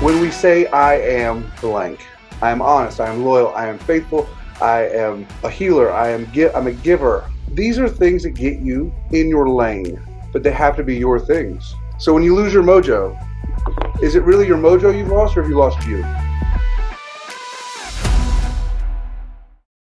When we say I am blank, I am honest, I am loyal, I am faithful, I am a healer, I am gi- I'm a giver. These are things that get you in your lane, but they have to be your things. So when you lose your mojo, is it really your mojo you've lost or have you lost you?